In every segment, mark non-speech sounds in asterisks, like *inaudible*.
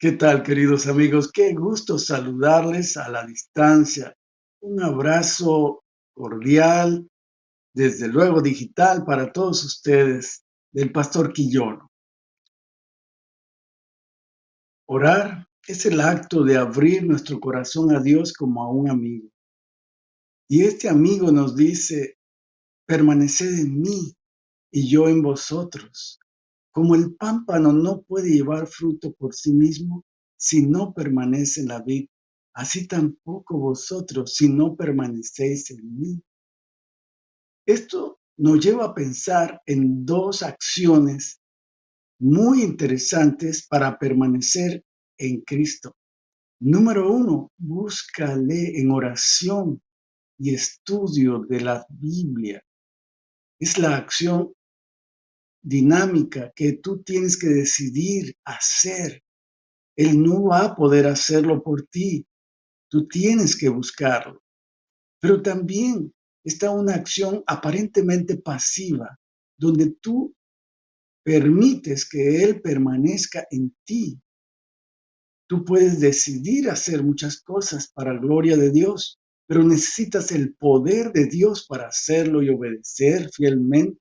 ¿Qué tal, queridos amigos? Qué gusto saludarles a la distancia. Un abrazo cordial, desde luego digital para todos ustedes, del Pastor Quillono. Orar es el acto de abrir nuestro corazón a Dios como a un amigo. Y este amigo nos dice, permaneced en mí y yo en vosotros. Como el pámpano no puede llevar fruto por sí mismo si no permanece en la vid, así tampoco vosotros si no permanecéis en mí. Esto nos lleva a pensar en dos acciones muy interesantes para permanecer en Cristo. Número uno, búscale en oración y estudio de la Biblia. Es la acción dinámica que tú tienes que decidir hacer. Él no va a poder hacerlo por ti. Tú tienes que buscarlo. Pero también está una acción aparentemente pasiva, donde tú permites que Él permanezca en ti. Tú puedes decidir hacer muchas cosas para la gloria de Dios, pero necesitas el poder de Dios para hacerlo y obedecer fielmente.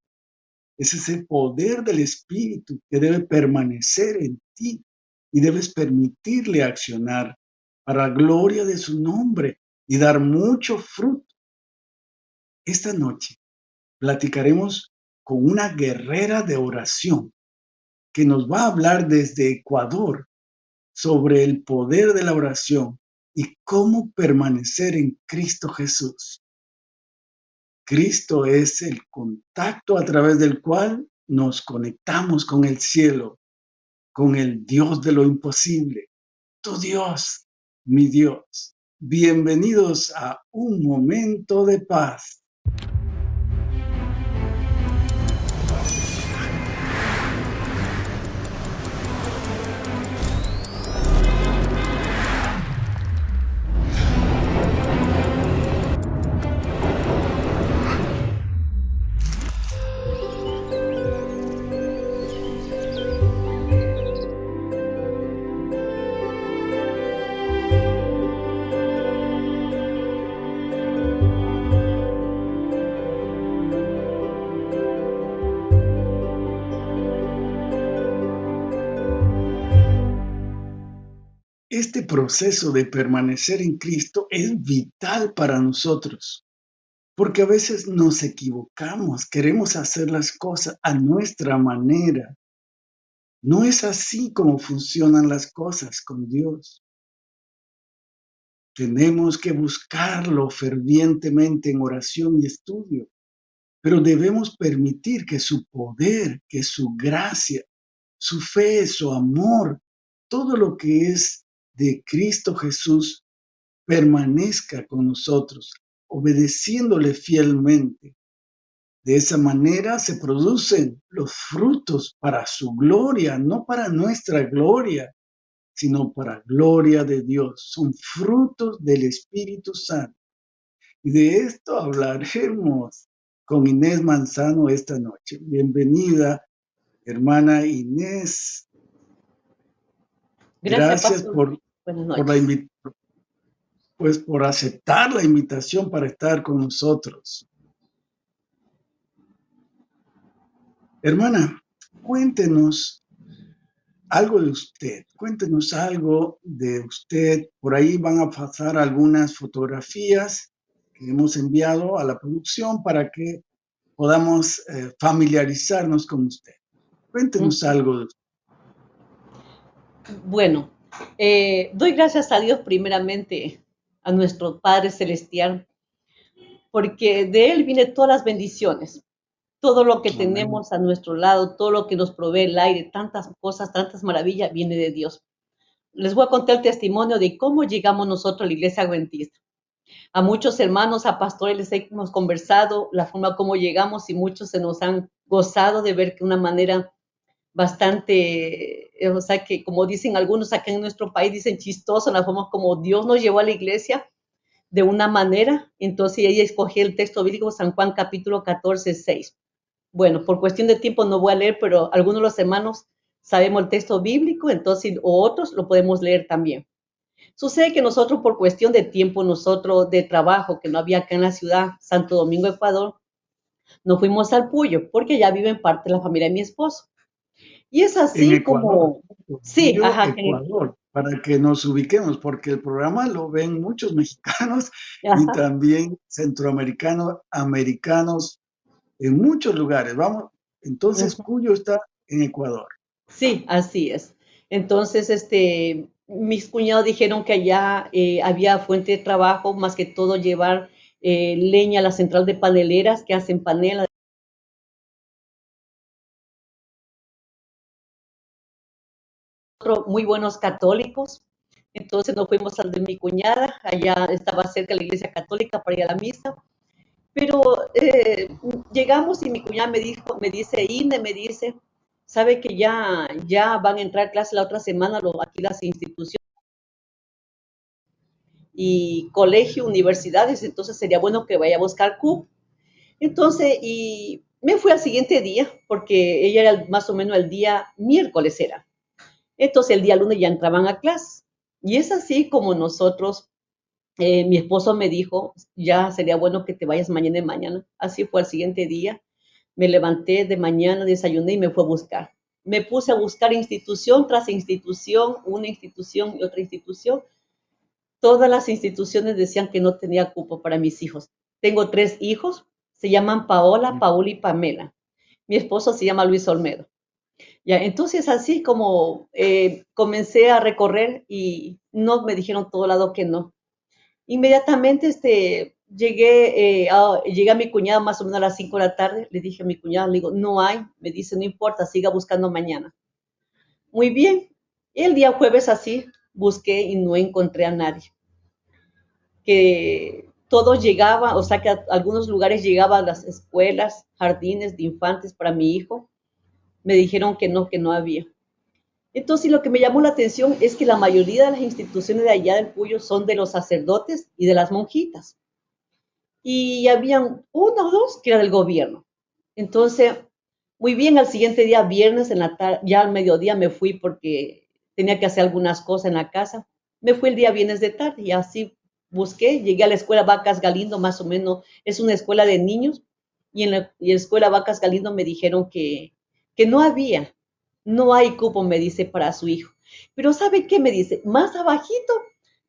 Es ese poder del Espíritu que debe permanecer en ti y debes permitirle accionar para gloria de su nombre y dar mucho fruto. Esta noche platicaremos con una guerrera de oración que nos va a hablar desde Ecuador sobre el poder de la oración y cómo permanecer en Cristo Jesús. Cristo es el contacto a través del cual nos conectamos con el cielo, con el Dios de lo imposible. Tu Dios, mi Dios. Bienvenidos a un momento de paz. Este proceso de permanecer en Cristo es vital para nosotros, porque a veces nos equivocamos, queremos hacer las cosas a nuestra manera. No es así como funcionan las cosas con Dios. Tenemos que buscarlo fervientemente en oración y estudio, pero debemos permitir que su poder, que su gracia, su fe, su amor, todo lo que es de Cristo Jesús permanezca con nosotros, obedeciéndole fielmente. De esa manera se producen los frutos para su gloria, no para nuestra gloria, sino para gloria de Dios. Son frutos del Espíritu Santo. Y de esto hablaremos con Inés Manzano esta noche. Bienvenida, hermana Inés. Gracias, por por la pues por aceptar la invitación para estar con nosotros. Hermana, cuéntenos algo de usted, cuéntenos algo de usted. Por ahí van a pasar algunas fotografías que hemos enviado a la producción para que podamos eh, familiarizarnos con usted. Cuéntenos algo de usted. Bueno, eh, doy gracias a Dios primeramente, a nuestro Padre Celestial, porque de Él viene todas las bendiciones, todo lo que tenemos a nuestro lado, todo lo que nos provee el aire, tantas cosas, tantas maravillas, viene de Dios. Les voy a contar el testimonio de cómo llegamos nosotros a la iglesia adventista. A muchos hermanos, a pastores les hemos conversado la forma como llegamos y muchos se nos han gozado de ver que una manera bastante, eh, o sea, que como dicen algunos acá en nuestro país, dicen chistoso, la forma como Dios nos llevó a la iglesia de una manera. Entonces ella escogió el texto bíblico San Juan capítulo 14, 6. Bueno, por cuestión de tiempo no voy a leer, pero algunos de los hermanos sabemos el texto bíblico, entonces, o otros lo podemos leer también. Sucede que nosotros, por cuestión de tiempo, nosotros de trabajo, que no había acá en la ciudad, Santo Domingo, Ecuador, nos fuimos al Puyo, porque ya vive parte la familia de mi esposo. Y es así como... Sí, ajá. Ecuador, para que nos ubiquemos, porque el programa lo ven muchos *laughs* mexicanos y también centroamericanos, americanos, en muchos lugares. Vamos, entonces Cuyo está en Ecuador. Sí, así es. Entonces, este, mis cuñados dijeron que allá eh, había fuente de trabajo, más que todo llevar eh, leña a la central de paneleras que hacen panela. Muy buenos católicos. Entonces nos fuimos al de mi cuñada, allá estaba cerca la iglesia católica para ir a la misa. Pero eh, llegamos y mi cuñada me dijo, me dice, Ine, me dice, sabe que ya, ya van a entrar a clase la otra semana aquí las instituciones y colegio, universidades, entonces sería bueno que vaya a buscar CUP. Entonces, y me fui al siguiente día, porque ella era más o menos el día miércoles era. Entonces, el día lunes ya entraban a clase. Y es así como nosotros, eh, mi esposo me dijo, ya sería bueno que te vayas mañana y mañana. Así fue al siguiente día. Me levanté de mañana, desayuné y me fue a buscar. Me puse a buscar institución tras institución, una institución y otra institución, todas las instituciones decían que no tenía cupo para mis hijos. Tengo tres hijos, se llaman Paola, Paul y Pamela. Mi esposo se llama Luis Olmedo. Ya, entonces así como eh, comencé a recorrer y no me dijeron todo lado que no. Inmediatamente este, llegué, eh, a, llegué a mi cuñada más o menos a las 5 de la tarde, le dije a mi cuñada, digo, no hay, me dice, no importa, siga buscando mañana. Muy bien, el día jueves así, busqué y no encontré a nadie. Que todo llegaba, o sea que a algunos lugares llegaban las escuelas, jardines de infantes para mi hijo. Me dijeron que no, que no había. Entonces lo que me llamó la atención es que la mayoría de las instituciones de allá del Puyo son de los sacerdotes y de las monjitas. Y habían uno o dos que era del gobierno. Entonces, muy bien, al siguiente día, viernes, en la tarde, ya al mediodía me fui porque tenía que hacer algunas cosas en la casa. Me fui el día viernes de tarde y así busqué, llegué a la escuela Vacas Galindo, más o menos, es una escuela de niños, y en la, escuela Vacas Galindo me dijeron que, que no había, no hay cupo, me dice, para su hijo. Pero ¿sabe qué me dice? Más abajito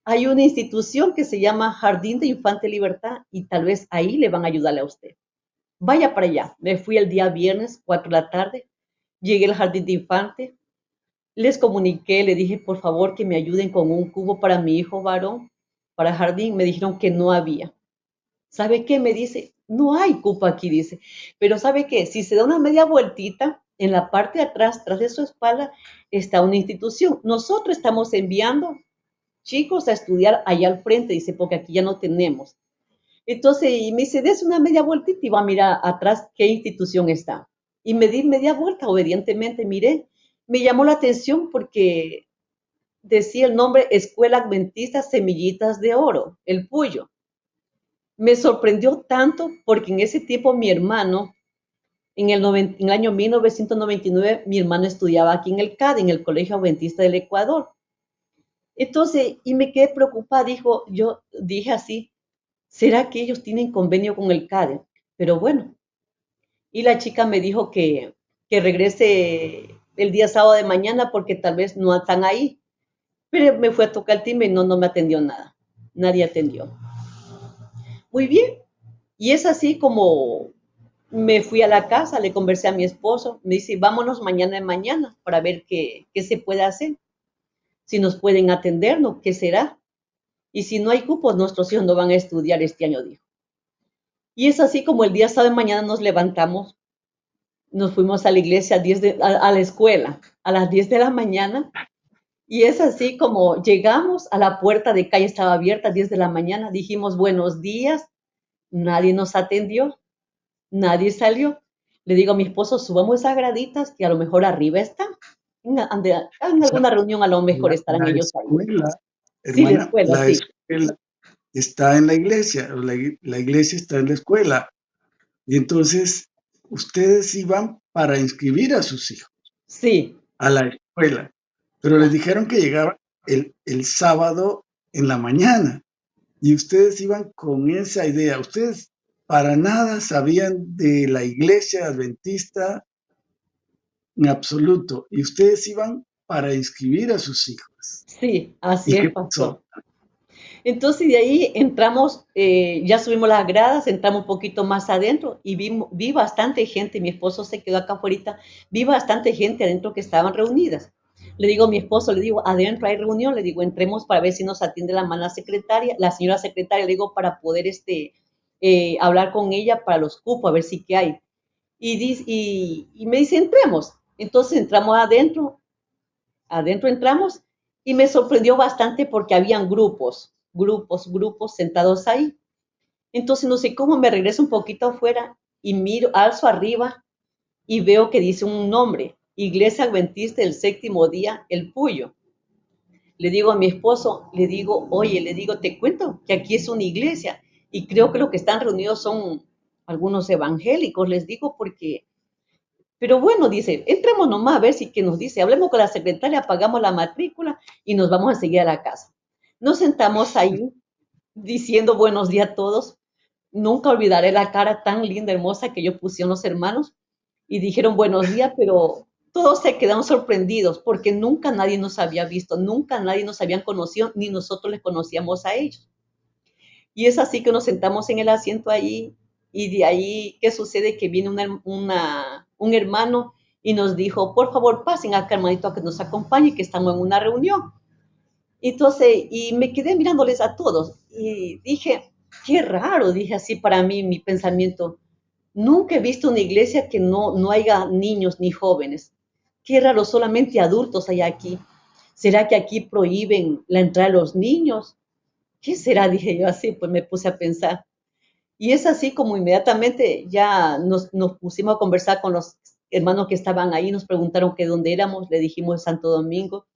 hay una institución que se llama Jardín de Infante Libertad y tal vez ahí le van a ayudarle a usted. Vaya para allá. Me fui el día viernes, 4 de la tarde, llegué al Jardín de Infante, les comuniqué, le dije, por favor, que me ayuden con un cubo para mi hijo varón, para jardín. Me dijeron que no había. ¿Sabe qué? Me dice, no hay cupo aquí, dice. Pero ¿sabe qué? Si se da una media vueltita, en la parte de atrás, tras de su espalda, está una institución. Nosotros estamos enviando chicos a estudiar allá al frente, dice, porque aquí ya no tenemos. Entonces, y me dice, des una media vueltita y va a mirar atrás qué institución está. Y me di media vuelta, obedientemente miré, me llamó la atención porque decía el nombre Escuela Adventista Semillitas de Oro, el Puyo. Me sorprendió tanto porque en ese tiempo mi hermano, en el, en el año 1999, mi hermano estudiaba aquí en el CAD, en el Colegio Adventista del Ecuador. Entonces, y me quedé preocupada, dijo, yo dije así, ¿será que ellos tienen convenio con el CAD? Pero bueno, y la chica me dijo que, que regrese el día sábado de mañana porque tal vez no están ahí. Pero me fue a tocar el timbre y no, no me atendió nada. Nadie atendió. Muy bien. Y es así como me fui a la casa, le conversé a mi esposo, me dice, vámonos mañana de mañana para ver qué, qué se puede hacer. Si nos pueden atendernos, ¿qué será? Y si no hay cupos, nuestros hijos no van a estudiar este año, dijo. Y es así como el día sábado de mañana nos levantamos nos fuimos a la iglesia a, 10 de, a, la escuela a las 10 de la mañana y es así como llegamos a la puerta de calle, estaba abierta a 10 de la mañana, dijimos buenos días, nadie nos atendió, nadie salió. Le digo a mi esposo, subamos esas graditas que a lo mejor arriba están. En, alguna reunión a lo mejor estarán ellos escuela, sí, la escuela, la escuela está en la iglesia, la, la iglesia está en la escuela. Y entonces ustedes iban para inscribir a sus hijos. Sí, a la escuela, pero les dijeron que llegaban el, el sábado en la mañana y ustedes iban con esa idea. Ustedes para nada sabían de la iglesia adventista en absoluto y ustedes iban para inscribir a sus hijos. Sí, así es, pastor. Entonces de ahí entramos, eh, ya subimos las gradas, entramos un poquito más adentro y vi, vi bastante gente, mi esposo se quedó acá afuera, vi bastante gente adentro que estaban reunidas. Le digo a mi esposo, le digo, adentro hay reunión, le digo, entremos para ver si nos atiende la mala secretaria, la señora secretaria, le digo, para poder este, eh, hablar con ella para los cupos, a ver si qué hay. Y, y, y me dice, entremos. Entonces entramos adentro, adentro entramos y me sorprendió bastante porque habían grupos, grupos, grupos sentados ahí. Entonces no sé cómo me regreso un poquito afuera y miro, alzo arriba y veo que dice un nombre, Iglesia Adventista del Séptimo Día, El Puyo. Le digo a mi esposo, le digo, oye, le digo, te cuento que aquí es una iglesia y creo que lo que están reunidos son algunos evangélicos, les digo, porque pero bueno, dice, entremos nomás a ver si que nos dice, hablemos con la secretaria, pagamos la matrícula y nos vamos a seguir a la casa. Nos sentamos ahí *laughs* diciendo buenos días a todos. Nunca olvidaré la cara tan linda, hermosa que yo pusieron los hermanos y dijeron buenos *laughs* días, pero todos se quedaron sorprendidos porque nunca nadie nos había visto, nunca nadie nos había conocido, ni nosotros les conocíamos a ellos. Y es así que nos sentamos en el asiento ahí y de ahí, ¿qué sucede? Que viene un hermano y nos dijo, por favor, pasen acá, hermanito, a que nos acompañe, que estamos en una reunión. Entonces, y me quedé mirándoles a todos y dije, qué raro, dije así para mí mi pensamiento. Nunca he visto una iglesia que no, no haya niños ni jóvenes. Qué raro, solamente adultos hay aquí. ¿Será que aquí prohíben la entrada de los niños? ¿Qué será? *laughs* Dije yo así, pues me puse a pensar. Y es así como inmediatamente ya nos, pusimos a conversar con los hermanos que estaban ahí, nos preguntaron que dónde éramos, le dijimos Santo Domingo,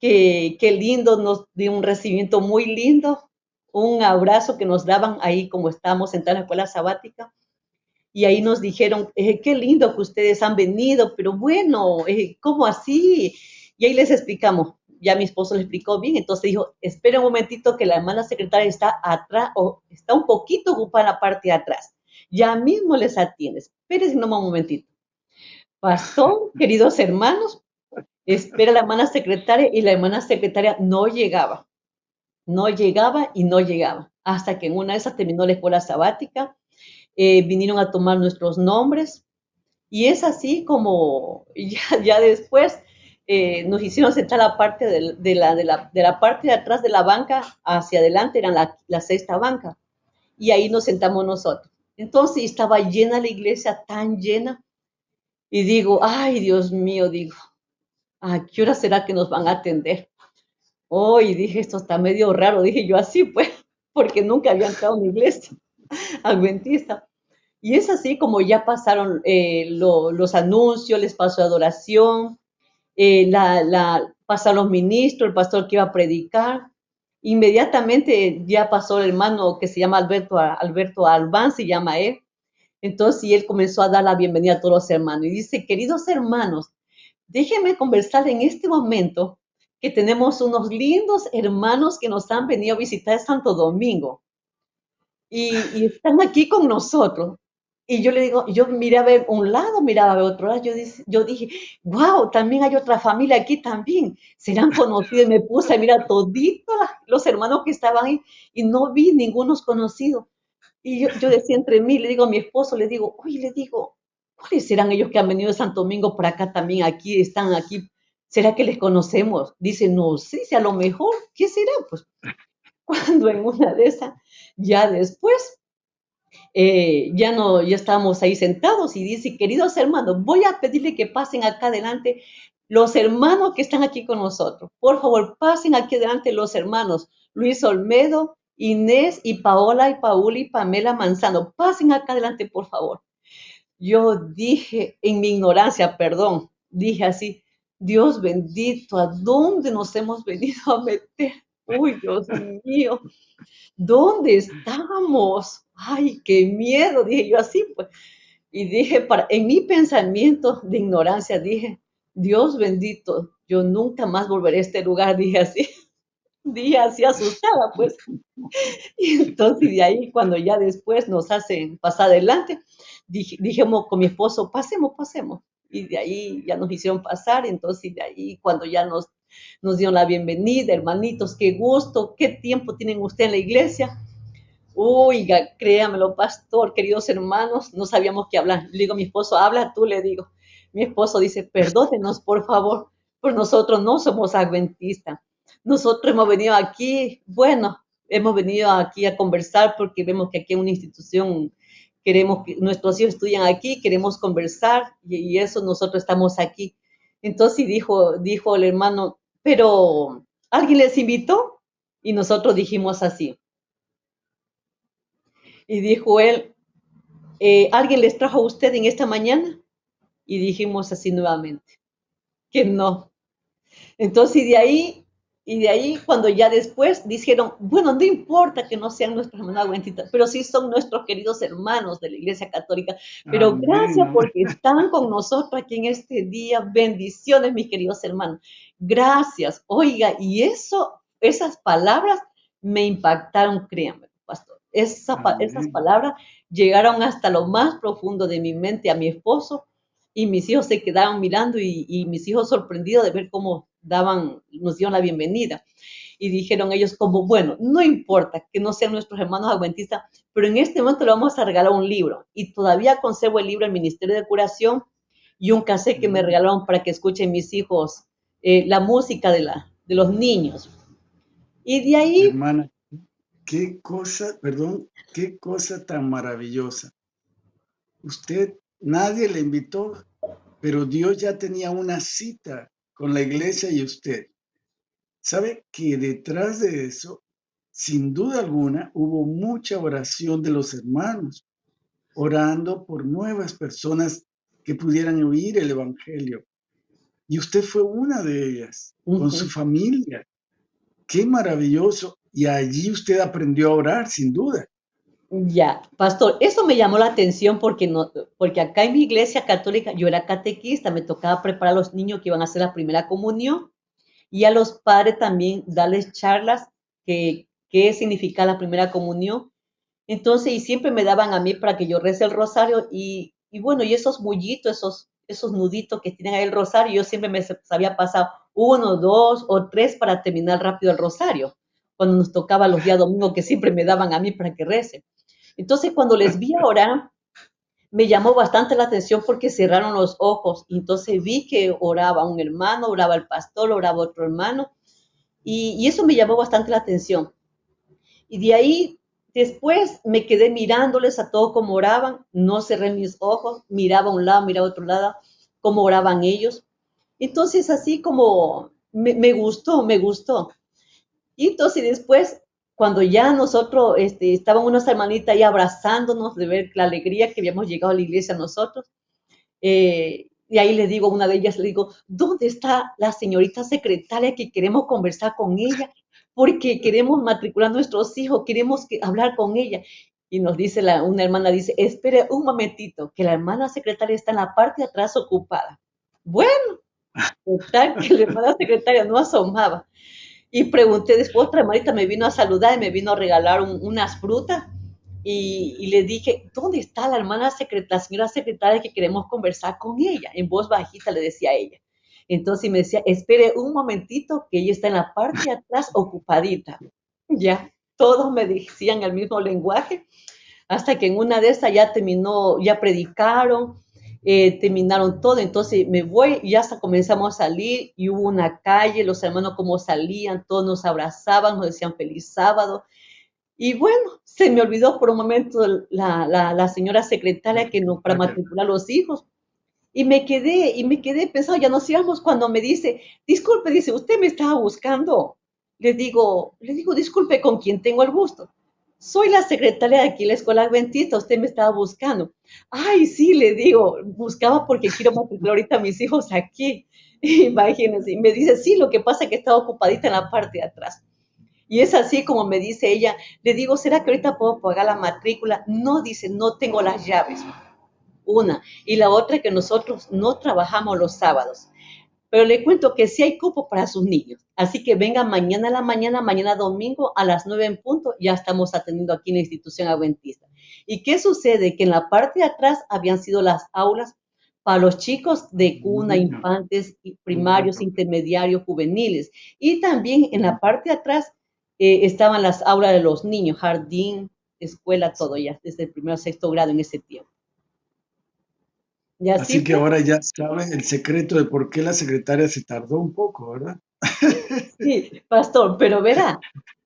que qué lindo, nos dio un recibimiento muy lindo, un abrazo que nos daban ahí como estábamos en la escuela sabática. Y ahí nos dijeron, eh, qué lindo que ustedes han venido, pero bueno, eh, ¿cómo así? Y ahí les explicamos, ya mi esposo le explicó bien, entonces dijo, espera un momentito que la hermana secretaria está atrás o está un poquito ocupada en la parte de atrás. Ya mismo les atiendes. Espérense un momentito. Pasó, *laughs* queridos hermanos, espera la hermana secretaria y la hermana secretaria no llegaba. No llegaba y no llegaba. Hasta que en una de esas terminó la escuela sabática, eh, vinieron a tomar nuestros nombres. Y es así como *laughs* ya, ya después eh, nos hicieron sentar la parte de, la, de, la, parte de atrás de la banca hacia adelante, era la, la sexta banca, y ahí nos sentamos nosotros. Entonces estaba llena la iglesia, tan llena, y digo, ay Dios mío, digo, ¿a qué hora será que nos van a atender? Hoy dije, esto está medio raro, dije yo así, pues, porque nunca había entrado en una iglesia *laughs* adventista. Y es así como ya pasaron eh, los anuncios, les pasó adoración, eh, la, la, pasaron los ministros, el pastor que iba a predicar. Inmediatamente ya pasó el hermano que se llama Alberto, Alberto Albán, se llama él. Entonces, y él comenzó a dar la bienvenida a todos los hermanos. Y dice, queridos hermanos, déjenme conversar en este momento que tenemos unos lindos hermanos que nos han venido a visitar Santo Domingo. Y, y, están aquí con nosotros. Y yo le digo, yo miré a ver un lado, miraba a ver otro lado, yo, yo dije, wow, también hay otra familia aquí también, serán conocidos, y me puse a mirar toditos los hermanos que estaban ahí y no vi ningunos conocidos. Y yo, yo decía entre mí, le digo a mi esposo, le digo, oye, le digo, ¿cuáles serán ellos que han venido de Santo Domingo por acá también, aquí, están aquí? ¿Será que les conocemos? Dice, no sé, si a lo mejor, ¿qué será? Pues *laughs* cuando en una de esas, ya después, eh, ya no, ya estábamos ahí sentados y dice, queridos hermanos, voy a pedirle que pasen acá adelante los hermanos que están aquí con nosotros. Por favor, pasen aquí adelante los hermanos Luis Olmedo, Inés y Paola y Paula y Pamela Manzano. Pasen acá adelante, por favor. Yo dije en mi ignorancia, perdón, dije así, Dios bendito, ¿a dónde nos hemos venido a meter? Uy, Dios mío, ¿dónde estamos? ay, qué miedo, dije yo así, pues. Y dije, para, en mi pensamiento de ignorancia, dije, Dios bendito, yo nunca más volveré a este lugar, *laughs* dije así. Dije así asustada, pues. *laughs* Y entonces de ahí, cuando ya después nos hacen pasar adelante, dijimos con mi esposo, pasemos, pasemos. Y de ahí ya nos hicieron pasar, entonces de ahí cuando ya nos, nos dieron la bienvenida, hermanitos, qué gusto, qué tiempo tienen ustedes en la iglesia. Oiga, créamelo, pastor, queridos hermanos, no sabíamos qué hablar. Le digo mi esposo, habla tú, le digo. Mi esposo dice, perdónenos, por favor, por nosotros no somos adventistas. Nosotros hemos venido aquí, bueno, hemos venido aquí a conversar porque vemos que aquí en una institución queremos que nuestros hijos estudian aquí, queremos conversar y, eso nosotros estamos aquí. Entonces dijo, dijo el hermano, pero ¿alguien les invitó? Y nosotros dijimos así, y dijo él, eh, ¿alguien les trajo a usted en esta mañana? Y dijimos así nuevamente, que no. Entonces, de ahí, y de ahí cuando ya después dijeron, bueno, no importa que no sean nuestros hermanos adventistas, pero sí son nuestros queridos hermanos de la Iglesia Católica. Pero gracias porque están con nosotros aquí en este día. Bendiciones, mis queridos hermanos. Gracias. Oiga, y eso, esas palabras me impactaron, créanme esas palabras llegaron hasta lo más profundo de mi mente a mi esposo y mis hijos se quedaron mirando y, mis hijos sorprendidos de ver cómo daban, nos dieron la bienvenida. Y dijeron ellos como, bueno, no importa que no sean nuestros hermanos adventistas, pero en este momento le vamos a regalar un libro. Y todavía conservo el libro del Ministerio de Curación y un cassette que me regalaron para que escuchen mis hijos eh, la música de, la, de los niños. Y de ahí... Hermana, Qué cosa, perdón, qué cosa tan maravillosa. Usted, nadie le invitó, pero Dios ya tenía una cita con la iglesia y usted. ¿Sabe que detrás de eso, sin duda alguna, hubo mucha oración de los hermanos, orando por nuevas personas que pudieran oír el Evangelio? Y usted fue una de ellas, con su familia. Qué maravilloso. Y allí usted aprendió a orar, sin duda. Ya, pastor, eso me llamó la atención porque, no, porque acá en mi iglesia católica yo era catequista, me tocaba preparar a los niños que iban a hacer la primera comunión y a los padres también darles charlas que qué significa la primera comunión. Entonces, y siempre me daban a mí para que yo rece el rosario y, y bueno, y esos mullitos, esos, esos nuditos que tienen ahí el rosario, yo siempre me sabía pasar uno, dos o tres para terminar rápido el rosario cuando nos tocaba los días domingos que siempre me daban a mí para que rece. Entonces, cuando les vi orar, me llamó bastante la atención porque cerraron los ojos. Entonces vi que oraba un hermano, oraba el pastor, oraba otro hermano. Y, eso me llamó bastante la atención. Y de ahí, después me quedé mirándoles a todos como oraban. No cerré mis ojos, miraba a un lado, miraba a otro lado, cómo oraban ellos. Entonces, así como me, me gustó, me gustó. Y entonces después, cuando ya nosotros, este, estaban unas hermanitas ahí abrazándonos de ver la alegría que habíamos llegado a la iglesia nosotros, eh, y ahí le digo, una de ellas le digo, ¿dónde está la señorita secretaria que queremos conversar con ella? Porque queremos matricular a nuestros hijos, queremos hablar con ella. Y nos dice la, una hermana, dice, espere un momentito, que la hermana secretaria está en la parte de atrás ocupada. Bueno, total, que la hermana secretaria no asomaba. Y pregunté después, otra hermanita me vino a saludar y me vino a regalar unas frutas. Y, le dije, ¿dónde está la hermana secretaria, la señora secretaria que queremos conversar con ella? En voz bajita le decía a ella. Entonces me decía, espere un momentito, que ella está en la parte de atrás ocupadita. Ya, todos me decían el mismo lenguaje, hasta que en una de esas ya terminó, ya predicaron, eh, terminaron todo, entonces me voy y hasta comenzamos a salir y hubo una calle, los hermanos como salían, todos nos abrazaban, nos decían feliz sábado. Y bueno, se me olvidó por un momento la, la, señora secretaria que no para matricular los hijos. Y me quedé, y me quedé pensando, ya nos íbamos cuando me dice, disculpe, dice, usted me estaba buscando. Le digo, le digo, disculpe, ¿con quién tengo el gusto? Soy la secretaria de aquí la escuela adventista, usted me estaba buscando. Ay, sí, le digo, buscaba porque quiero matricular ahorita a mis hijos aquí. *laughs* Imagínense, y me dice, sí, lo que pasa es que estaba ocupadita en la parte de atrás. Y es así como me dice ella, le digo, ¿será que ahorita puedo pagar la matrícula? No, dice, no tengo las llaves. Una. Y la otra que nosotros no trabajamos los sábados. Pero le cuento que sí hay cupo para sus niños. Así que venga mañana a la mañana, mañana domingo a las 9 en punto, ya estamos atendiendo aquí en la institución adventista. ¿Y qué sucede? Que en la parte de atrás habían sido las aulas para los chicos de cuna, infantes, primarios, intermediarios, juveniles. Y también en la parte de atrás eh, estaban las aulas de los niños, jardín, escuela, todo ya, desde el primero a sexto grado en ese tiempo. Así, que ahora ya sabe el secreto de por qué la secretaria se tardó un poco, ¿verdad? *laughs* Sí, pastor, pero verá,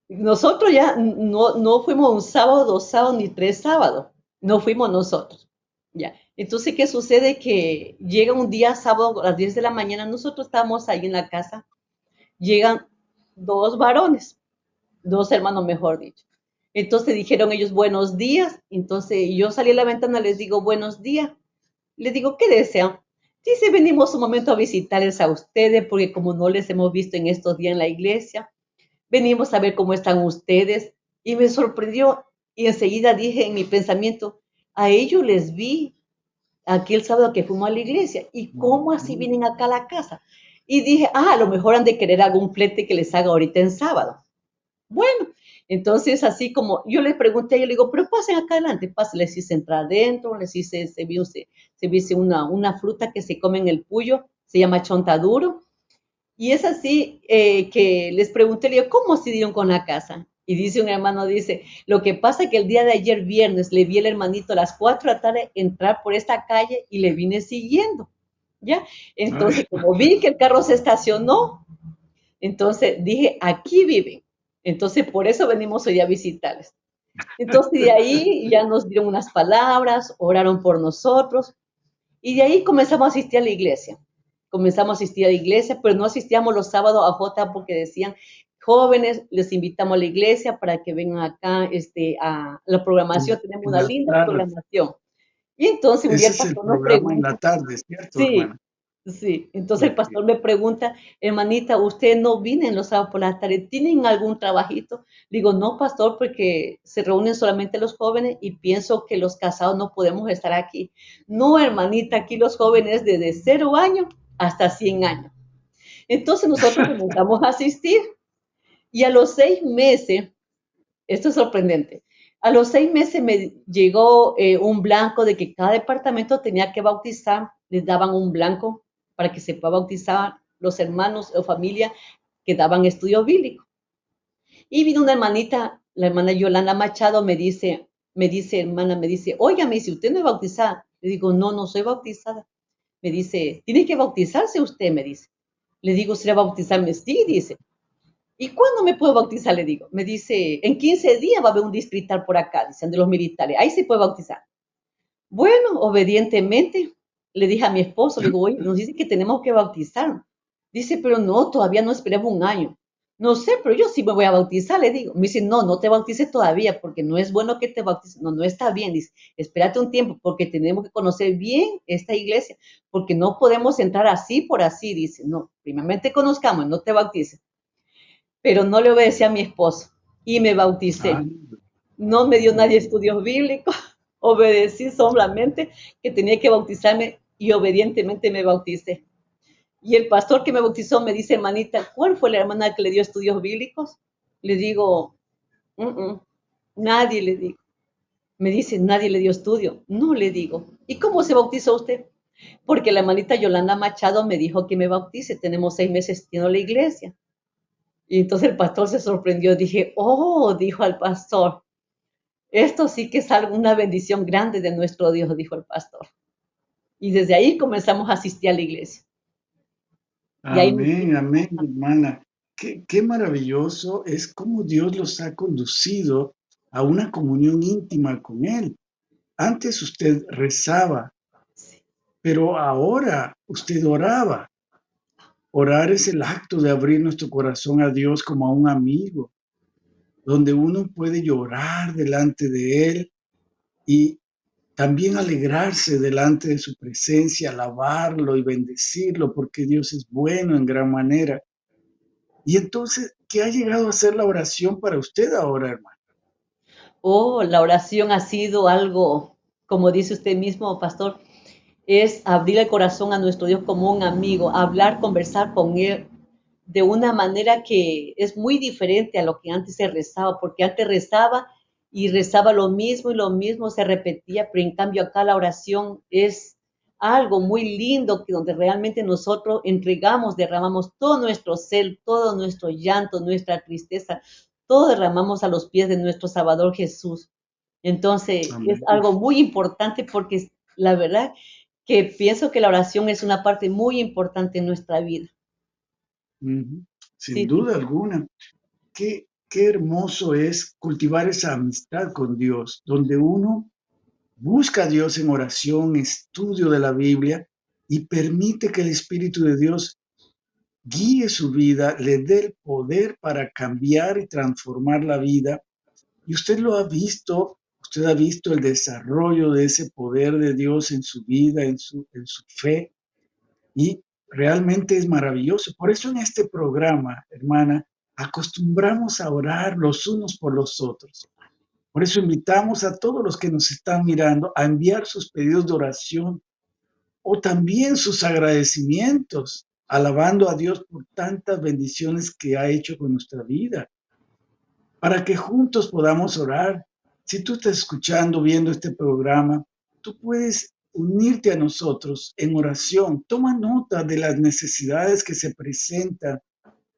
nosotros ya no, no fuimos un sábado, dos sábados, ni tres sábados, no fuimos nosotros, ya. Entonces, ¿qué sucede? Que llega un día sábado a las 10 de la mañana, nosotros estamos ahí en la casa, llegan dos varones, dos hermanos, mejor dicho. Entonces dijeron ellos buenos días. Entonces yo salí a la ventana, les digo buenos días. Les digo, ¿qué desean? Dice, venimos un momento a visitarles a ustedes porque como no les hemos visto en estos días en la iglesia, venimos a ver cómo están ustedes. Y me sorprendió y enseguida dije en mi pensamiento, a ellos les vi aquel sábado que fuimos a la iglesia. ¿Y cómo así vienen acá a la casa? Y dije, ah, a lo mejor han de querer algún flete que les haga ahorita en sábado. Bueno, entonces así como yo le pregunté, yo le digo, pero pasen acá adelante, pasen, les hice entrar adentro, les hice, se vio, se, se una, una fruta que se come en el puyo, se llama chontaduro. Y es así eh, que les pregunté, le digo, ¿cómo se dieron con la casa? Y dice un hermano, dice, lo que pasa es que el día de ayer viernes le vi al hermanito a las 4 de la tarde entrar por esta calle y le vine siguiendo, ¿ya? Entonces, como vi que el carro se estacionó, entonces dije, aquí viven. Entonces, por eso venimos hoy a visitarles. Entonces, de ahí ya nos dieron unas palabras, oraron por nosotros, y de ahí comenzamos a asistir a la iglesia. Comenzamos a asistir a la iglesia, pero no asistíamos los sábados a J porque decían, jóvenes, les invitamos a la iglesia para que vengan acá este, a la programación, tenemos una linda programación. Y entonces un día el pastor nos. En la tarde, ¿cierto? Sí, sí. Entonces el pastor me pregunta, hermanita, ¿usted no viene en los sábados por la tarde? ¿Tienen algún trabajito? Digo, no, pastor, porque se reúnen solamente los jóvenes y pienso que los casados no podemos estar aquí. No, hermanita, aquí los jóvenes desde cero años hasta 100 años. Entonces nosotros *laughs* comenzamos a asistir y a los seis meses, esto es sorprendente, a los seis meses me llegó eh, un blanco de que cada departamento tenía que bautizar, les daban un blanco para que se bautizar los hermanos o familia que daban estudio bíblico. Y vino una hermanita, la hermana Yolanda Machado, me dice, me dice, hermana, me dice, oiga, me dice, ¿usted no es bautizada? Le digo, no, no soy bautizada. Me dice, tiene que bautizarse usted, me dice. Le digo, ¿será bautizarme? Sí, dice. ¿Y cuándo me puedo bautizar? Le digo. Me dice, en 15 días va a haber un distrital por acá, dicen de los militares. Ahí se puede bautizar. Bueno, obedientemente le dije a mi esposo, le digo, oye, nos dice que tenemos que bautizar. Dice, pero no, todavía no esperemos un año. No sé, pero yo sí me voy a bautizar, le digo. Me dice, no, no te bautices todavía porque no es bueno que te bautices. No, no está bien. Dice, espérate un tiempo porque tenemos que conocer bien esta iglesia porque no podemos entrar así por así. Dice, no, primeramente conozcamos, no te bautices pero no le obedecí a mi esposo y me bauticé. No me dio nadie estudios bíblicos, *laughs* obedecí solamente que tenía que bautizarme y obedientemente me bauticé. Y el pastor que me bautizó me dice, hermanita, ¿cuál fue la hermana que le dio estudios bíblicos? Le digo, nadie le digo. Me dice, nadie le dio estudio. No le digo. ¿Y cómo se bautizó usted? Porque la hermanita Yolanda Machado me dijo que me bautice. Tenemos seis meses en la iglesia. Y entonces el pastor se sorprendió. Dije, oh, dijo al pastor, esto sí que es una bendición grande de nuestro Dios, dijo el pastor. Y desde ahí comenzamos a asistir a la iglesia. amén, amén, hermana. Qué, qué maravilloso es cómo Dios los ha conducido a una comunión íntima con Él. Antes usted rezaba, pero ahora usted oraba. Orar es el acto de abrir nuestro corazón a Dios como a un amigo, donde uno puede llorar delante de Él y también alegrarse delante de su presencia, alabarlo y bendecirlo, porque Dios es bueno en gran manera. Y entonces, ¿qué ha llegado a ser la oración para usted ahora, hermano? Oh, la oración ha sido algo, como dice usted mismo, pastor, es abrir el corazón a nuestro Dios como un amigo, hablar, conversar con Él de una manera que es muy diferente a lo que antes se rezaba, porque antes rezaba y rezaba lo mismo y lo mismo se repetía, pero en cambio acá la oración es algo muy lindo que donde realmente nosotros entregamos, derramamos todo nuestro ser, todo nuestro llanto, nuestra tristeza, todo derramamos a los pies de nuestro Salvador Jesús. Entonces es algo muy importante porque la verdad que pienso que la oración es una parte muy importante en nuestra vida. Sin duda alguna. Qué, qué hermoso es cultivar esa amistad con Dios, donde uno busca a Dios en oración, estudio de la Biblia y permite que el Espíritu de Dios guíe su vida, le dé el poder para cambiar y transformar la vida. Y usted lo ha visto Usted ha visto el desarrollo de ese poder de Dios en su vida, en su, en su fe, y realmente es maravilloso. Por eso en este programa, hermana, acostumbramos a orar los unos por los otros. Por eso invitamos a todos los que nos están mirando a enviar sus pedidos de oración o también sus agradecimientos, alabando a Dios por tantas bendiciones que ha hecho con nuestra vida, para que juntos podamos orar si tú estás escuchando, viendo este programa, tú puedes unirte a nosotros en oración. Toma nota de las necesidades que se presentan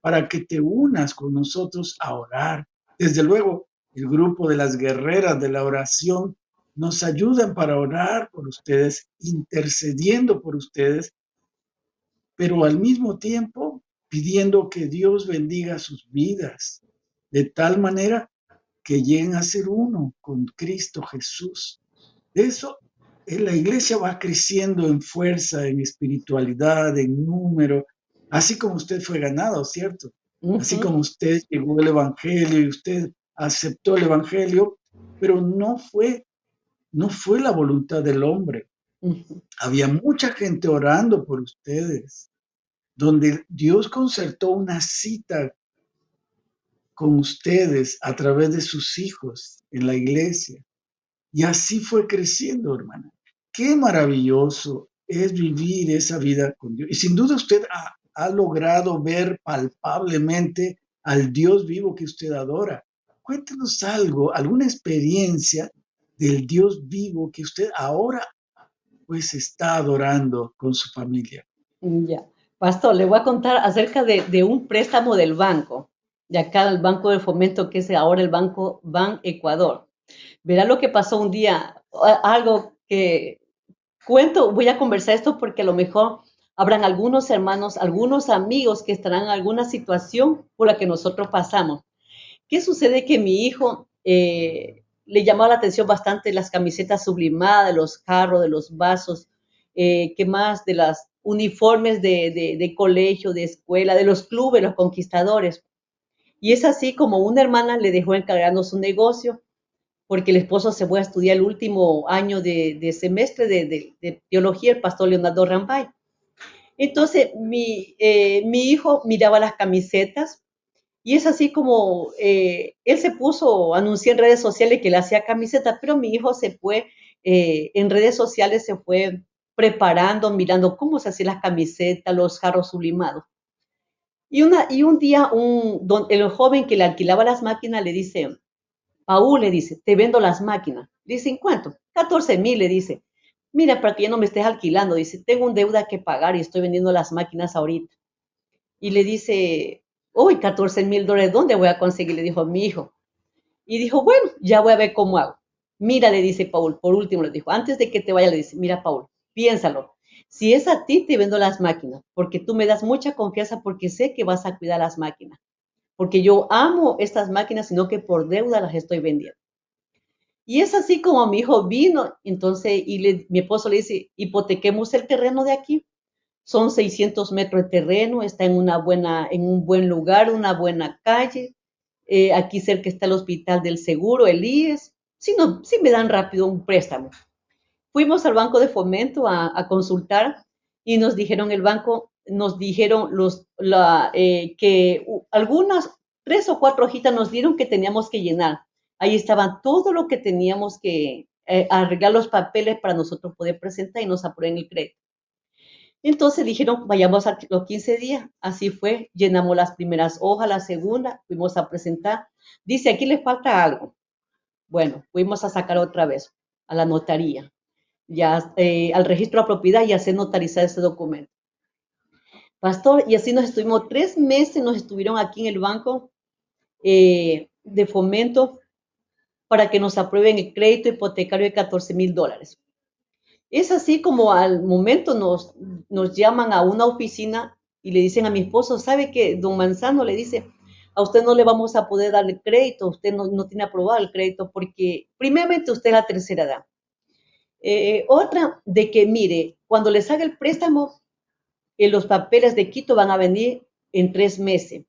para que te unas con nosotros a orar. Desde luego, el grupo de las guerreras de la oración nos ayudan para orar por ustedes, intercediendo por ustedes, pero al mismo tiempo pidiendo que Dios bendiga sus vidas, de tal manera que lleguen a ser uno con Cristo Jesús. Eso, eh, la iglesia va creciendo en fuerza, en espiritualidad, en número, así como usted fue ganado, ¿cierto? Así como usted llegó al Evangelio y usted aceptó el Evangelio, pero no fue, no fue la voluntad del hombre. Había mucha gente orando por ustedes, donde Dios concertó una cita con ustedes a través de sus hijos en la iglesia. Y así fue creciendo, hermana. Qué maravilloso es vivir esa vida con Dios. Y sin duda usted ha, ha logrado ver palpablemente al Dios vivo que usted adora. Cuéntenos algo, alguna experiencia del Dios vivo que usted ahora pues está adorando con su familia. Ya, pastor, le voy a contar acerca de, un préstamo del banco de acá al Banco de Fomento, que es ahora el Banco Ban Ecuador. Verá lo que pasó un día, algo que cuento, voy a conversar esto porque a lo mejor habrán algunos hermanos, algunos amigos que estarán en alguna situación por la que nosotros pasamos. ¿Qué sucede? Que mi hijo eh, le llamó la atención bastante las camisetas sublimadas, de los carros, de los vasos, eh, ¿qué más? De las uniformes de, de colegio, de escuela, de los clubes, los conquistadores. Y es así como una hermana le dejó encargando su negocio, porque el esposo se fue a estudiar el último año de, semestre de, teología, el pastor Leonardo Rambay. Entonces, mi, eh, mi hijo miraba las camisetas y es así como eh, él se puso, anunció en redes sociales que le hacía camisetas, pero mi hijo se fue eh, en redes sociales, se fue preparando, mirando cómo se hacían las camisetas, los jarros sublimados. Y, una, y un día un, don, el joven que le alquilaba las máquinas le dice, Paul le dice, te vendo las máquinas. Dice, ¿en cuánto? 14 mil, le dice. Mira, para que ya no me estés alquilando, dice, tengo un deuda que pagar y estoy vendiendo las máquinas ahorita. Y le dice, uy, 14 mil dólares, ¿dónde voy a conseguir? Le dijo mi hijo. Y dijo, bueno, ya voy a ver cómo hago. Mira, le dice Paul, por último le dijo, antes de que te vaya, le dice, mira, Paul, piénsalo. Si es a ti, te vendo las máquinas, porque tú me das mucha confianza porque sé que vas a cuidar las máquinas. Porque yo amo estas máquinas, sino que por deuda las estoy vendiendo. Y es así como mi hijo vino, entonces, y mi esposo le dice, hipotequemos el terreno de aquí. Son 600 metros de terreno, está en, una buena, en un buen lugar, una buena calle. Eh, aquí cerca está el hospital del seguro, el IES. Si, no, si me dan rápido un préstamo. Fuimos al banco de fomento a, consultar y nos dijeron el banco, nos dijeron los, la, eh, que algunas tres o cuatro hojitas nos dieron que teníamos que llenar. Ahí estaba todo lo que teníamos que, eh, arreglar los papeles para nosotros poder presentar y nos aprueben el crédito. Entonces dijeron, vayamos a los 15 días. Así fue, llenamos las primeras hojas, la segunda, fuimos a presentar. Dice, aquí le falta algo. Bueno, fuimos a sacar otra vez a la notaría, ya eh, al registro de propiedad y hacer notarizar ese documento. Pastor, y así nos estuvimos tres meses, nos estuvieron aquí en el banco eh, de fomento para que nos aprueben el crédito hipotecario de 14 mil dólares. Es así como al momento nos, llaman a una oficina y le dicen a mi esposo, ¿sabe que don Manzano le dice, a usted no le vamos a poder dar el crédito, usted no, no tiene aprobado el crédito porque primeramente usted es la tercera edad. Eh, otra, de que mire, cuando les haga el préstamo, eh, los papeles de Quito van a venir en tres meses.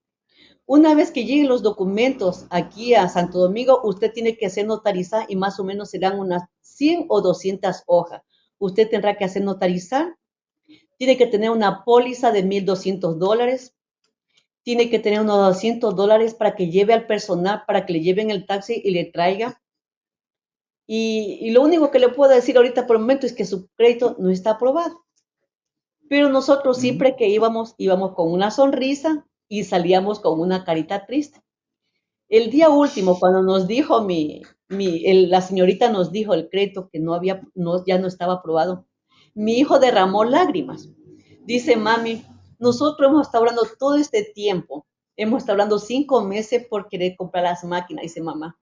Una vez que lleguen los documentos aquí a Santo Domingo, usted tiene que hacer notarizar y más o menos serán unas 100 o 200 hojas usted tendrá que hacer notarizar, tiene que tener una póliza de 1.200 dólares, tiene que tener unos 200 dólares para que lleve al personal, para que le lleven el taxi y le traiga. Y, lo único que le puedo decir ahorita por el momento es que su crédito no está aprobado. Pero nosotros siempre que íbamos, íbamos con una sonrisa y salíamos con una carita triste. El día último, cuando nos dijo mi, la señorita nos dijo el crédito que no había, no, ya no estaba aprobado. Mi hijo derramó lágrimas. Dice, mami, nosotros hemos estado hablando todo este tiempo. Hemos estado hablando cinco meses por querer comprar las máquinas, dice mamá.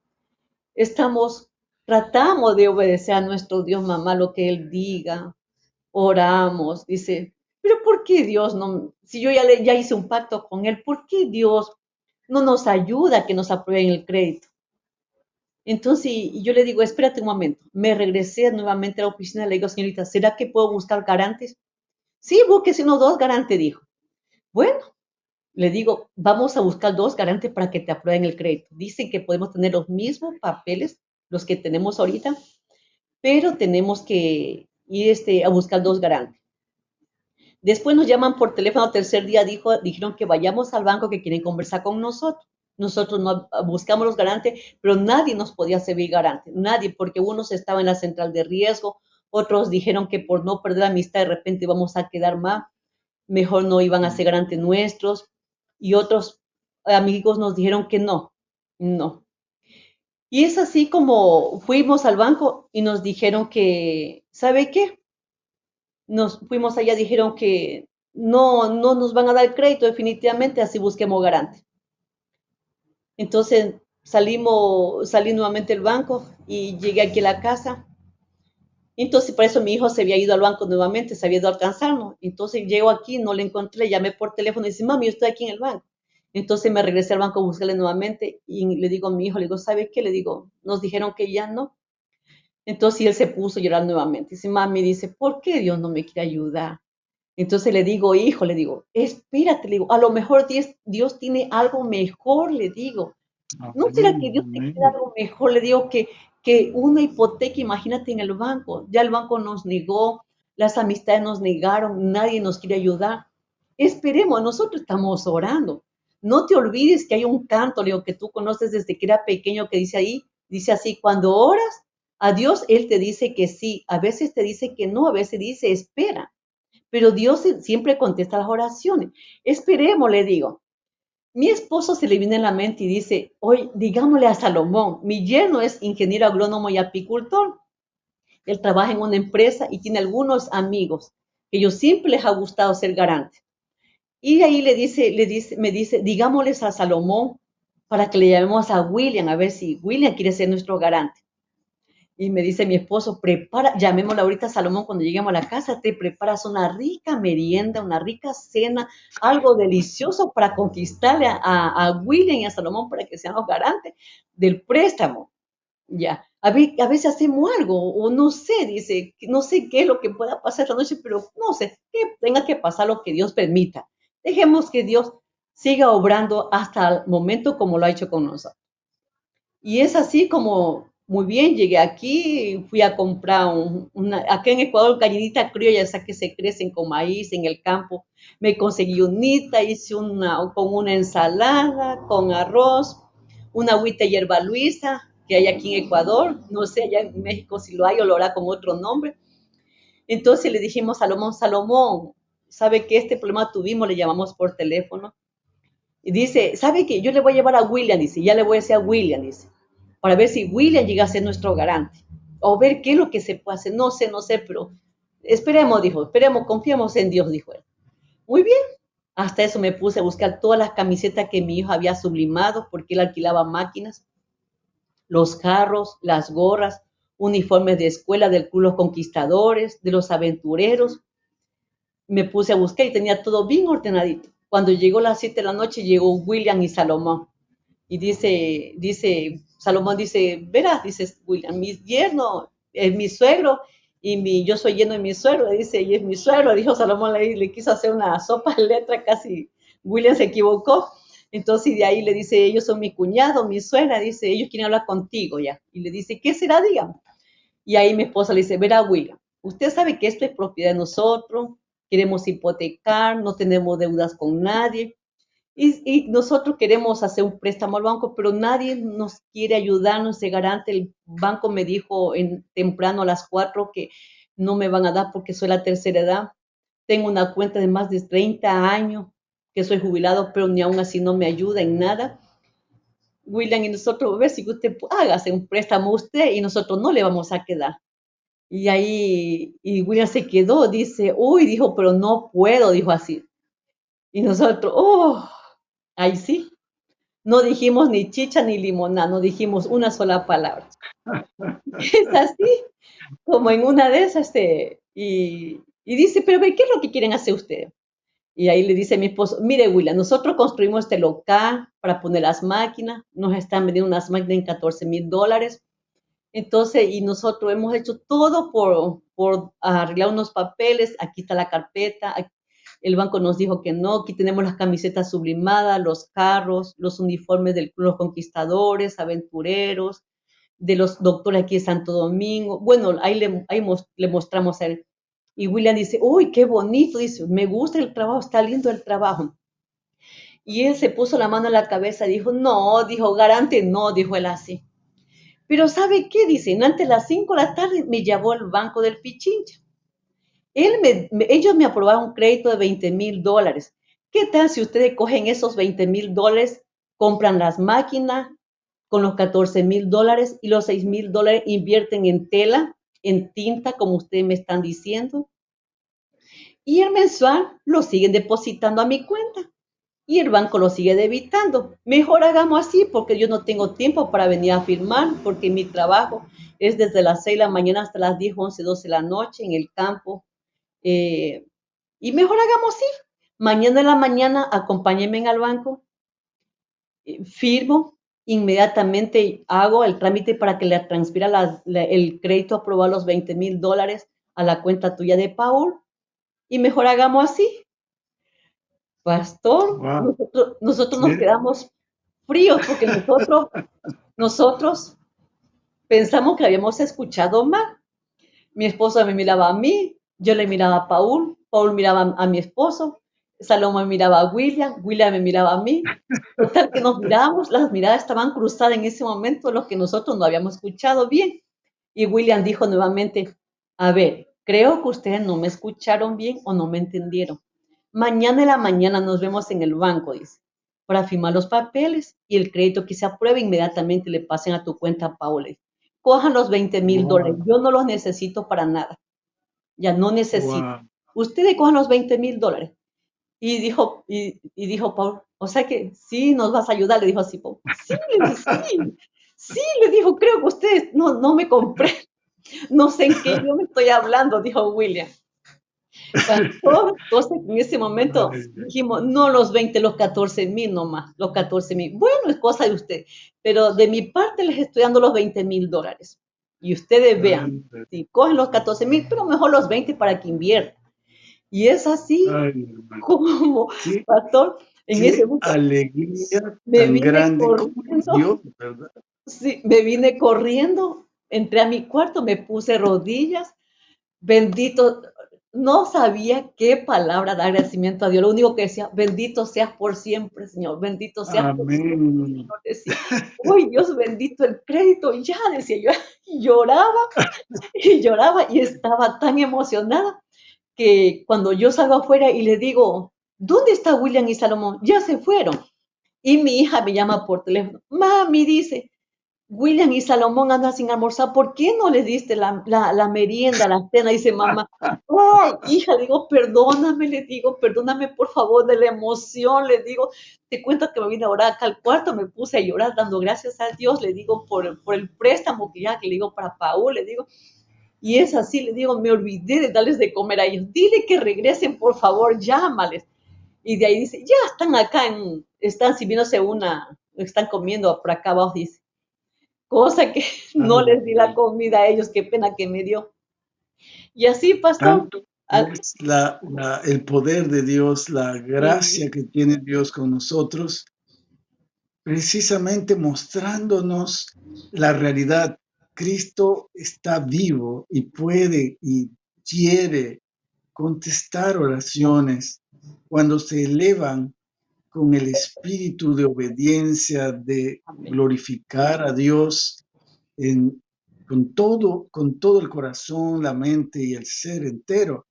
Estamos, tratamos de obedecer a nuestro Dios, mamá, lo que Él diga. Oramos, dice, pero ¿por qué Dios no? Si yo ya, le, ya hice un pacto con Él, ¿por qué Dios no nos ayuda a que nos aprueben el crédito? Entonces yo le digo, espérate un momento. Me regresé nuevamente a la oficina, le digo, señorita, ¿será que puedo buscar garantes? Sí, búsquese uno dos garantes, dijo. Bueno, le digo, vamos a buscar dos garantes para que te aprueben el crédito. Dicen que podemos tener los mismos papeles, los que tenemos ahorita, pero tenemos que ir este, a buscar dos garantes. Después nos llaman por teléfono, tercer día dijo, dijeron que vayamos al banco que quieren conversar con nosotros. Nosotros no buscamos los garantes, pero nadie nos podía servir garante, nadie, porque unos estaban en la central de riesgo, otros dijeron que por no perder la amistad de repente íbamos a quedar mal, mejor no iban a ser garantes nuestros, y otros amigos nos dijeron que no, no. Y es así como fuimos al banco y nos dijeron que, ¿sabe qué? Nos fuimos allá, dijeron que no, no nos van a dar crédito definitivamente, así busquemos garante. Entonces salimos, salí nuevamente del banco y llegué aquí a la casa. Entonces, por eso mi hijo se había ido al banco nuevamente, se había ido a alcanzarnos. Entonces, llego aquí, no le encontré, llamé por teléfono y dice, mami, yo estoy aquí en el banco. Entonces me regresé al banco a buscarle nuevamente y le digo a mi hijo, le digo, ¿sabe qué? Le digo, nos dijeron que ya no. Entonces él se puso a llorar nuevamente. Dice, mami, dice, ¿por qué Dios no me quiere ayudar? Entonces le digo, hijo, le digo, espérate, le digo, a lo mejor Dios, Dios tiene algo mejor, le digo. ¿No será que Dios tiene algo mejor? Le digo que, que una hipoteca, imagínate en el banco, ya el banco nos negó, las amistades nos negaron, nadie nos quiere ayudar. Esperemos, nosotros estamos orando. No te olvides que hay un canto, que tú conoces desde que era pequeño, que dice ahí, dice así, cuando oras a Dios, Él te dice que sí, a veces te dice que no, a veces dice espera pero Dios siempre contesta las oraciones. Esperemos, le digo. Mi esposo se le viene en la mente y dice, hoy digámosle a Salomón, mi yerno es ingeniero agrónomo y apicultor. Él trabaja en una empresa y tiene algunos amigos que yo siempre les ha gustado ser garante. Y ahí le dice, le dice, me dice, digámosles a Salomón para que le llamemos a William, a ver si William quiere ser nuestro garante. Y me dice mi esposo, prepara, llamémosla ahorita Salomón cuando lleguemos a la casa, te preparas una rica merienda, una rica cena, algo delicioso para conquistarle a, William y a Salomón para que sean los garantes del préstamo. Ya, a, veces hacemos algo, o no sé, dice, no sé qué es lo que pueda pasar esta noche, pero no sé, que tenga que pasar lo que Dios permita. Dejemos que Dios siga obrando hasta el momento como lo ha hecho con nosotros. Y es así como muy bien, llegué aquí, fui a comprar una, acá en Ecuador, gallinita criolla, esa que se crecen con maíz en el campo. Me conseguí unita, hice una con una ensalada, con arroz, una agüita hierba luisa, que hay aquí en Ecuador, no sé allá en México si lo hay o lo hará con otro nombre. Entonces le dijimos Salomón, Salomón, ¿sabe que este problema tuvimos? Le llamamos por teléfono. Y dice, ¿sabe qué? Yo le voy a llevar a William, dice, ya le voy a decir a William, dice, para ver si William llega a ser nuestro garante. O ver qué es lo que se puede hacer. No sé, no sé, pero esperemos, dijo, esperemos, confiemos en Dios, dijo él. Muy bien. Hasta eso me puse a buscar todas las camisetas que mi hijo había sublimado porque él alquilaba máquinas, los carros, las gorras, uniformes de escuela del Club Los Conquistadores, de los aventureros. Me puse a buscar y tenía todo bien ordenadito. Cuando llegó las 7 de la noche, llegó William y Salomón. Y dice, dice, Salomón dice, verás, dice William, mi yerno, es mi suegro, y mi, yo soy lleno de mi suegro, dice, y es mi suegro, dijo Salomón, le, le quiso hacer una sopa de letra, casi William se equivocó. Entonces de ahí le dice, ellos son mi cuñado, mi suegra, dice, ellos quieren hablar contigo ya. Y le dice, ¿qué será, digamos? Y ahí mi esposa le dice, verá, William, usted sabe que esto es propiedad de nosotros, queremos hipotecar, no tenemos deudas con nadie. Y, nosotros queremos hacer un préstamo al banco, pero nadie nos quiere ayudarnos de garante. El banco me dijo en, temprano a las cuatro que no me van a dar porque soy la tercera edad. Tengo una cuenta de más de 30 años que soy jubilado, pero ni aún así no me ayuda en nada. William y nosotros, a ver si usted hágase un préstamo usted y nosotros no le vamos a quedar. Y ahí, y William se quedó, dice, uy, dijo, pero no puedo, dijo así. Y nosotros, oh, ahí sí. No dijimos ni chicha ni limonada, no dijimos una sola palabra. *laughs* es así, como en una de esas, este, y, y dice, pero ¿qué es lo que quieren hacer ustedes? Y ahí le dice a mi esposo, mire William, nosotros construimos este local para poner las máquinas, nos están vendiendo unas máquinas en 14 mil dólares, entonces, y nosotros hemos hecho todo por, por arreglar unos papeles. Aquí está la carpeta. El banco nos dijo que no. Aquí tenemos las camisetas sublimadas, los carros, los uniformes de los conquistadores, aventureros, de los doctores aquí de Santo Domingo. Bueno, ahí le, mostramos a él. Y William dice, uy, qué bonito. Dice, me gusta el trabajo, está lindo el trabajo. Y él se puso la mano en la cabeza, dijo, no, dijo, garante, no, dijo él así. Pero ¿sabe qué? Dicen, antes de las 5 de la tarde me llevó al banco del Pichincha. Él me, ellos me aprobaron un crédito de 20 mil dólares. ¿Qué tal si ustedes cogen esos 20 mil dólares, compran las máquinas con los 14 mil dólares y los 6 mil dólares invierten en tela, en tinta, como ustedes me están diciendo? Y el mensual lo siguen depositando a mi cuenta y el banco lo sigue debitando. Mejor hagamos así porque yo no tengo tiempo para venir a firmar porque mi trabajo es desde las 6 de la mañana hasta las 10, 11, 12 de la noche en el campo. Eh, y mejor hagamos así. Mañana en la mañana acompáñenme al banco, eh, firmo, inmediatamente hago el trámite para que le transfiera el crédito aprobado los 20 mil dólares a la cuenta tuya de Paul. Y mejor hagamos así pastor, nosotros, nos quedamos fríos porque nosotros, *laughs* nosotros pensamos que habíamos escuchado mal. Mi esposo me miraba a mí, yo le miraba a Paul, Paul miraba a mi esposo, Salomón miraba a William, William me miraba a mí. Total que nos mirábamos, las miradas estaban cruzadas en ese momento, lo que nosotros no habíamos escuchado bien. Y William dijo nuevamente, a ver, creo que ustedes no me escucharon bien o no me entendieron. Mañana en la mañana nos vemos en el banco, dice, para firmar los papeles y el crédito que se apruebe inmediatamente le pasen a tu cuenta, Paula. Cojan los 20 mil dólares. Yo no los necesito para nada. Ya no necesito. Ustedes cojan los 20 mil dólares. Y dijo, y, dijo Paul, o sea que sí, nos vas a ayudar, le dijo así, Paul. Sí, sí, sí, le dijo, creo que ustedes no, no me compré. No sé en qué yo me estoy hablando, dijo William. *laughs* Entonces, en ese momento dijimos, no los 20, los 14 mil nomás, los 14 mil. Bueno, es cosa de usted, pero de mi parte les estoy dando los 20 mil dólares. Y ustedes vean, si cogen los 14 mil, pero mejor los 20 para que inviertan. Y es así como, pastor, en ese momento. Alegría me tan grande corriendo, ¿verdad? Sí, me vine corriendo, entré a mi cuarto, me puse rodillas, bendito, no sabía qué palabra de agradecimiento a Dios. Lo único que decía, bendito seas por siempre, Señor, bendito seas por siempre. Decía, Uy, Dios bendito el crédito, ya decía yo, *laughs* lloraba y lloraba y estaba tan emocionada que cuando yo salgo afuera y le digo, ¿dónde está William y Salomón? Ya se fueron. Y mi hija me llama por teléfono, mami, dice, William y Salomón andan sin almorzar, ¿por qué no le diste la, merienda, la cena? Dice mamá, ay, *laughs* hija, digo, perdóname, le digo, perdóname por favor de la emoción, le digo, te cuento que me vine a orar acá al cuarto, me puse a llorar dando gracias a Dios, le digo, por, por el préstamo que ya, que le digo para Paul, le digo, y es así, le digo, me olvidé de darles de comer a ellos, dile que regresen, por favor, llámales. Y de ahí dice, ya están acá, en, están sirviéndose una, están comiendo por acá abajo, dice cosa que *laughs* no les di la comida a ellos, qué pena que me dio. Y así, pastor. Es el poder de Dios, la gracia que tiene Dios con nosotros, precisamente mostrándonos la realidad. Cristo está vivo y puede y quiere contestar oraciones cuando se elevan con el espíritu de obediencia, de glorificar a Dios con, todo, con todo el corazón, la mente y el ser entero.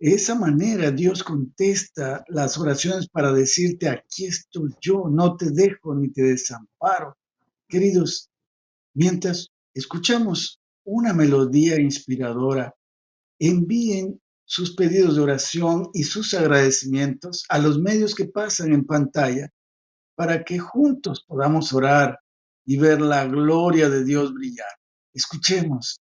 De esa manera Dios contesta las oraciones para decirte, aquí estoy yo, no te dejo ni te desamparo. Queridos, mientras escuchamos una melodía inspiradora, envíen sus pedidos de oración y sus agradecimientos a los medios que pasan en pantalla para que juntos podamos orar y ver la gloria de Dios brillar. Escuchemos.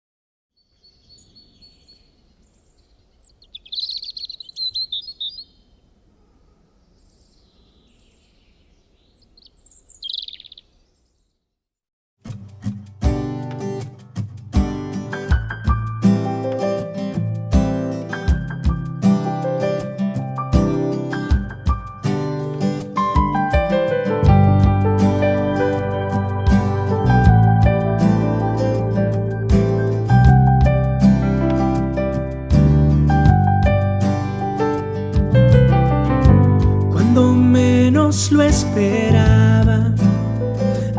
Lo esperaba.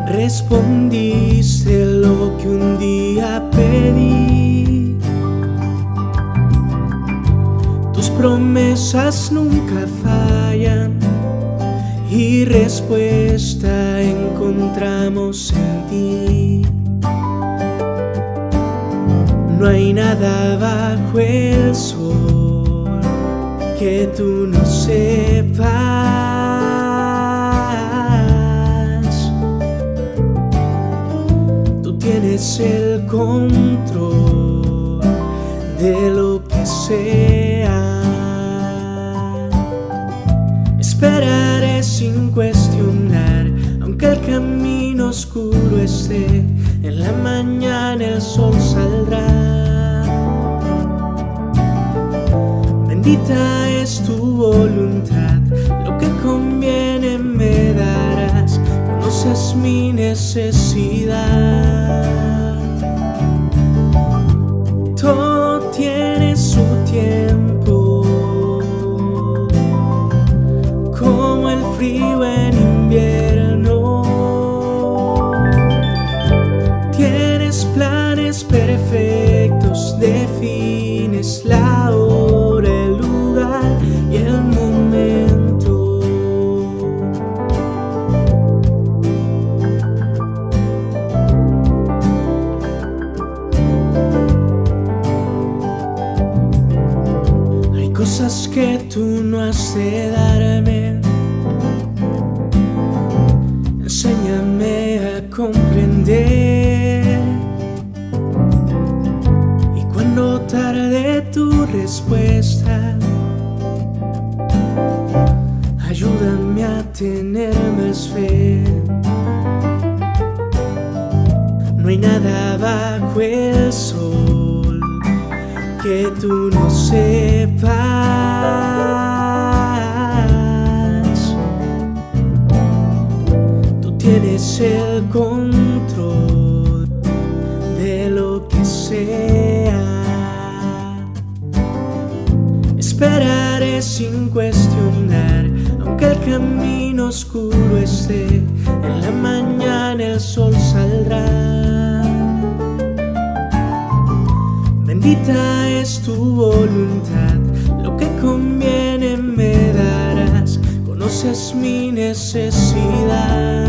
Respondiste lo que un día pedí. Tus promesas nunca fallan y respuesta encontramos en ti. No hay nada bajo el sol que tú no sepas. El control de lo que sea. Esperaré sin cuestionar, aunque el camino oscuro esté, en la mañana el sol saldrá. Bendita es tu voluntad, lo que conviene me darás, conoces mi necesidad. el sol que tú no seas. Conoces mi necesidad.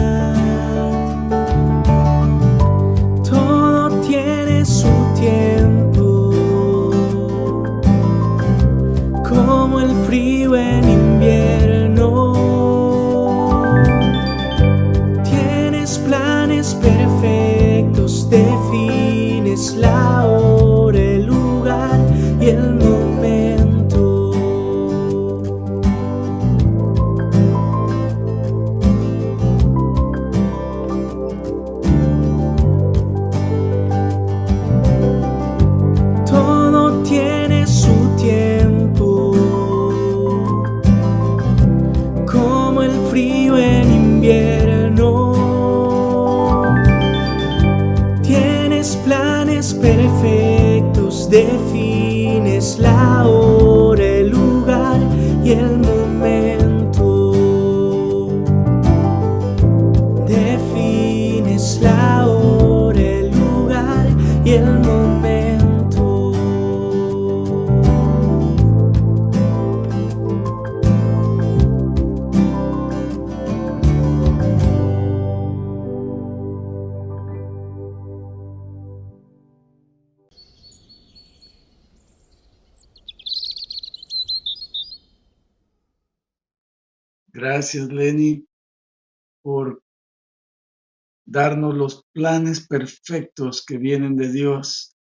Darnos los planes perfectos que vienen de Dios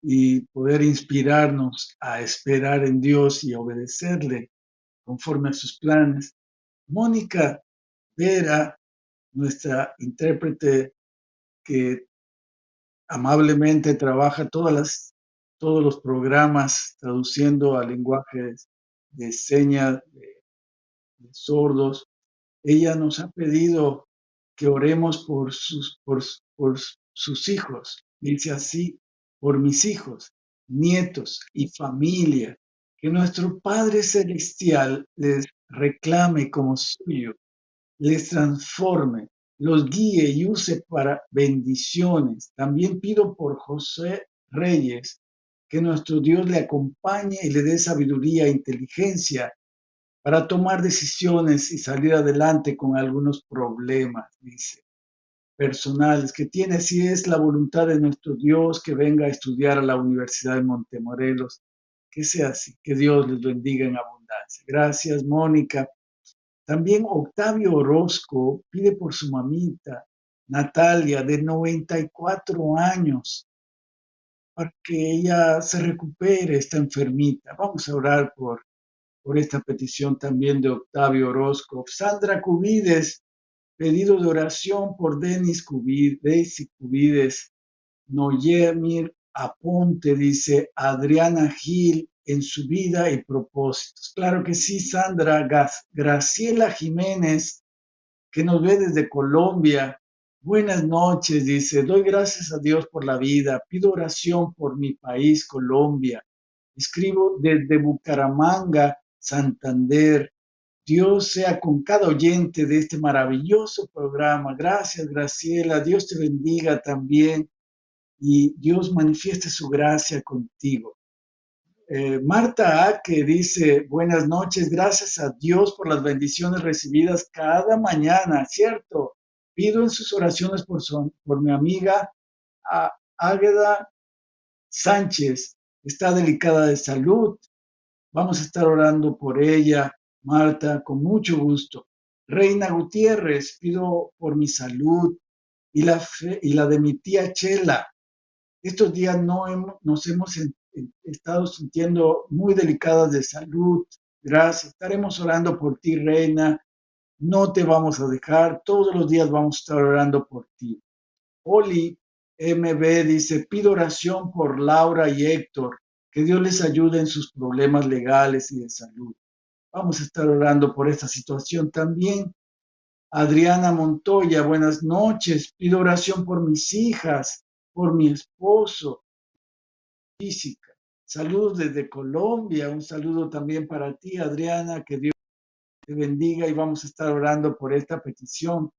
y poder inspirarnos a esperar en Dios y obedecerle conforme a sus planes. Mónica Vera, nuestra intérprete que amablemente trabaja todos los programas traduciendo a lenguajes de señas sordos, ella nos ha pedido que oremos por sus, por, por sus hijos. Dice así, por mis hijos, nietos y familia, que nuestro Padre Celestial les reclame como suyo, les transforme, los guíe y use para bendiciones. También pido por José Reyes, que nuestro Dios le acompañe y le dé sabiduría e inteligencia para tomar decisiones y salir adelante con algunos problemas, dice, personales que tiene, si es la voluntad de nuestro Dios que venga a estudiar a la Universidad de Montemorelos, que sea así, que Dios les bendiga en abundancia. Gracias, Mónica. También Octavio Orozco pide por su mamita, Natalia, de 94 años, para que ella se recupere, esta enfermita. Vamos a orar por por esta petición también de Octavio Orozco. Sandra Cubides, pedido de oración por Denis Cubides, y Cubides. Noyemir Aponte, dice Adriana Gil, en su vida y propósitos. Claro que sí, Sandra. Graciela Jiménez, que nos ve desde Colombia. Buenas noches, dice. Doy gracias a Dios por la vida. Pido oración por mi país, Colombia. Escribo desde Bucaramanga Santander. Dios sea con cada oyente de este maravilloso programa. Gracias, Graciela. Dios te bendiga también y Dios manifieste su gracia contigo. Eh, Marta A. que dice, buenas noches, gracias a Dios por las bendiciones recibidas cada mañana, ¿cierto? Pido en sus oraciones por, por mi amiga Águeda Sánchez, está delicada de salud, Vamos a estar orando por ella, Marta, con mucho gusto. Reina Gutiérrez, pido por mi salud y la, y la de mi tía Chela. Estos días no nos hemos estado sintiendo muy delicadas de salud. Gracias. Estaremos orando por ti, Reina. No te vamos a dejar. Todos los días vamos a estar orando por ti. Oli MB dice, pido oración por Laura y Héctor que Dios les ayude en sus problemas legales y de salud. Vamos a estar orando por esta situación también. Adriana Montoya, buenas noches. Pido oración por mis hijas, por mi esposo, física, Saludos desde Colombia. Un saludo también para ti, Adriana. Que Dios te bendiga y vamos a estar orando por esta petición.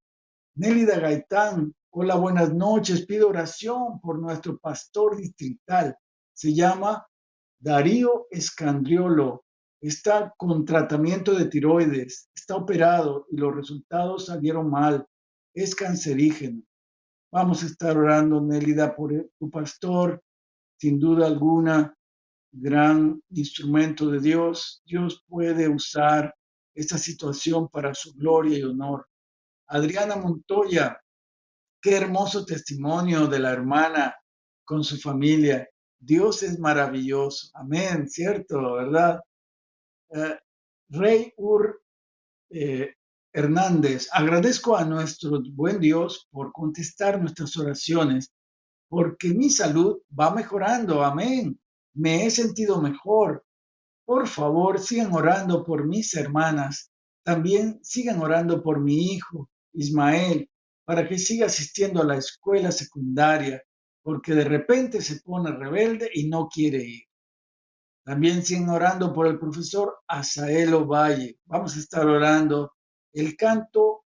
Nélida Gaitán, hola, buenas noches. Pido oración por nuestro pastor distrital. Se llama Darío Escandriolo. Está con tratamiento de tiroides. Está operado y los resultados salieron mal. Es cancerígeno. Vamos a estar orando, Nélida, por tu pastor. Sin duda alguna, gran instrumento de Dios. Dios puede usar esta situación para su gloria y honor. Adriana Montoya, qué hermoso testimonio de la hermana con su familia. Dios es maravilloso. Amén, cierto, ¿verdad? Eh, Rey Ur eh, Hernández, agradezco a nuestro buen Dios por contestar nuestras oraciones, porque mi salud va mejorando. Amén. Me he sentido mejor. Por favor, sigan orando por mis hermanas. También sigan orando por mi hijo, Ismael, para que siga asistiendo a la escuela secundaria, porque de repente se pone rebelde y no quiere ir. También siguen orando por el profesor Asaelo Valle. Vamos a estar orando. El canto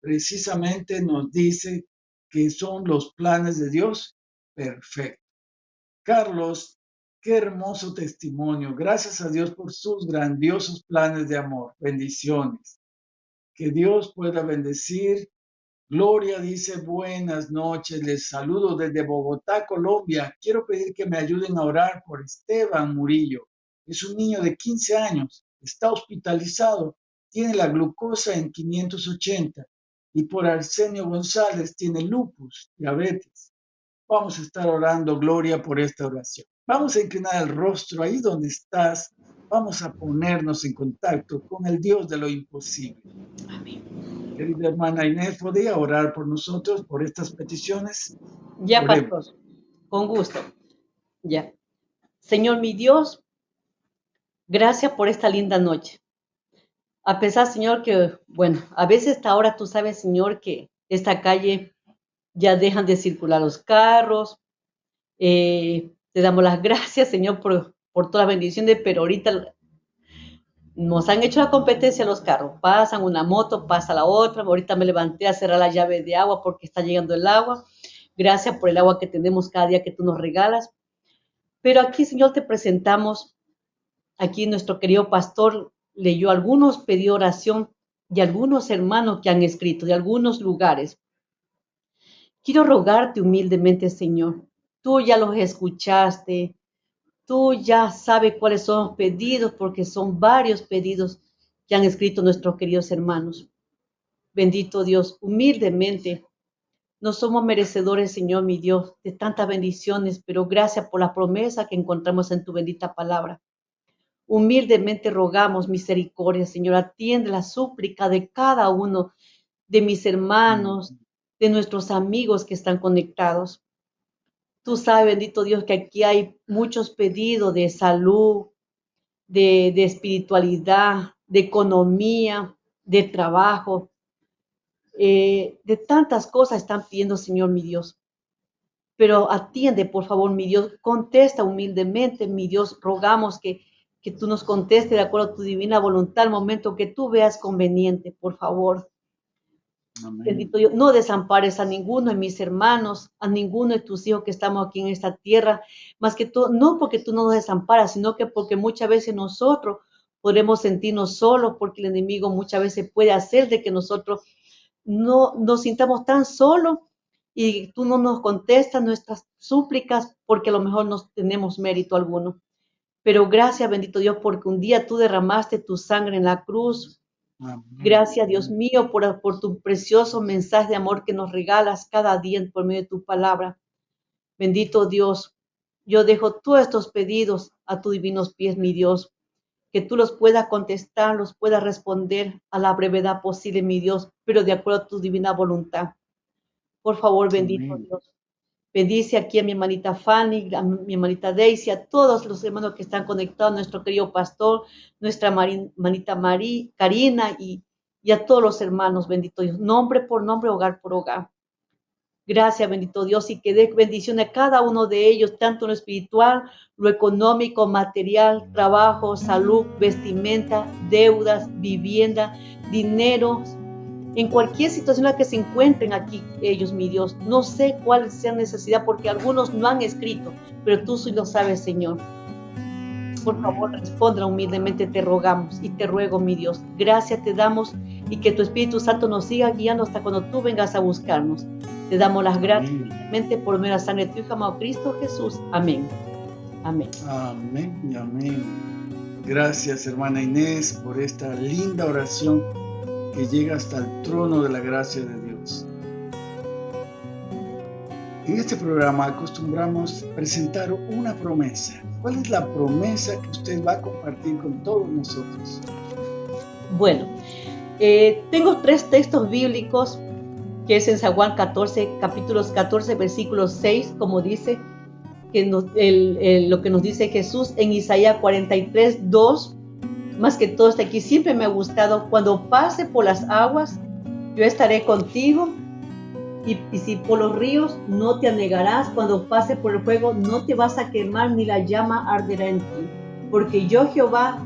precisamente nos dice que son los planes de Dios perfectos. Carlos, qué hermoso testimonio. Gracias a Dios por sus grandiosos planes de amor. Bendiciones. Que Dios pueda bendecir. Gloria dice buenas noches, les saludo desde Bogotá, Colombia. Quiero pedir que me ayuden a orar por Esteban Murillo. Es un niño de 15 años, está hospitalizado, tiene la glucosa en 580 y por Arsenio González tiene lupus, diabetes. Vamos a estar orando, Gloria, por esta oración. Vamos a inclinar el rostro ahí donde estás vamos a ponernos en contacto con el Dios de lo imposible. Amén. Querida hermana Inés, ¿podría orar por nosotros, por estas peticiones? Ya, pastor, con gusto. Ya. Señor mi Dios, gracias por esta linda noche. A pesar, Señor, que, bueno, a veces hasta ahora tú sabes, Señor, que esta calle ya dejan de circular los carros. Eh, te damos las *laughs* gracias, Señor, por por todas las bendiciones, pero ahorita nos han hecho la competencia los carros. Pasan una moto, pasa la otra. Ahorita me levanté a cerrar la llave de agua porque está llegando el agua. Gracias por el agua que tenemos cada día que tú nos regalas. Pero aquí, Señor, te presentamos. Aquí nuestro querido pastor leyó algunos, pidió oración de algunos hermanos que han escrito, de algunos lugares. Quiero rogarte humildemente, Señor. Tú ya los escuchaste, Tú ya sabes cuáles son los pedidos, porque son varios pedidos que han escrito nuestros queridos hermanos. Bendito Dios, humildemente, no somos merecedores, Señor mi Dios, de tantas bendiciones, pero gracias por la promesa que encontramos en tu bendita palabra. Humildemente rogamos misericordia, Señor, atiende la súplica de cada uno de mis hermanos, de nuestros amigos que están conectados. Tú sabes, bendito Dios, que aquí hay muchos pedidos de salud, de, espiritualidad, de economía, de trabajo, eh, de tantas cosas están pidiendo, Señor mi Dios. Pero atiende, por favor, mi Dios, contesta humildemente, mi Dios, rogamos que, que tú nos contestes de acuerdo a tu divina voluntad al momento que tú veas conveniente, por favor. Bendito Dios, no desampares a ninguno de mis hermanos, a ninguno de tus hijos que estamos aquí en esta tierra, más que tú, no porque tú no nos desamparas, sino que porque muchas veces nosotros podemos sentirnos solos, porque el enemigo muchas veces puede hacer de que nosotros no nos sintamos tan solos y tú no nos contestas nuestras súplicas porque a lo mejor no tenemos mérito alguno. Pero gracias, bendito Dios, porque un día tú derramaste tu sangre en la cruz Gracias, Dios mío, por, por tu precioso mensaje de amor que nos regalas cada día por medio de tu palabra. Bendito Dios, yo dejo todos estos pedidos a tus divinos pies, mi Dios, que tú los puedas contestar, los puedas responder a la brevedad posible, mi Dios, pero de acuerdo a tu divina voluntad. Por favor, bendito Dios. Bendice aquí a mi hermanita Fanny, a mi hermanita Daisy, a todos los hermanos que están conectados, nuestro querido pastor, nuestra hermanita María, Karina y, a todos los hermanos, bendito Dios, nombre por nombre, hogar por hogar. Gracias, bendito Dios, y que dé bendición a cada uno de ellos, tanto lo espiritual, lo económico, material, trabajo, salud, vestimenta, deudas, vivienda, dinero, en cualquier situación en la que se encuentren aquí ellos, mi Dios. No sé cuál sea necesidad porque algunos no han escrito, pero tú sí lo sabes, Señor. Por favor, responda humildemente, te rogamos y te ruego, mi Dios. Gracias te damos y que tu Espíritu Santo nos siga guiando hasta cuando tú vengas a buscarnos. Te damos las gracias por medio de la sangre de tu Hijo amado Cristo Jesús. Amén. Amén. Amén y amén. Gracias, hermana Inés, por esta linda oración que llega hasta el trono de la gracia de Dios. En este programa acostumbramos presentar una promesa. ¿Cuál es la promesa que usted va a compartir con todos nosotros? Bueno, eh, tengo tres textos bíblicos que es en San Juan 14, capítulos 14, versículos 6, como dice, que lo que nos dice Jesús en Isaías 43, 2, más que todo está aquí, siempre me ha gustado, cuando pase por las aguas, yo estaré contigo, y, y, si por los ríos no te anegarás, cuando pase por el fuego no te vas a quemar, ni la llama arderá en ti, porque yo Jehová,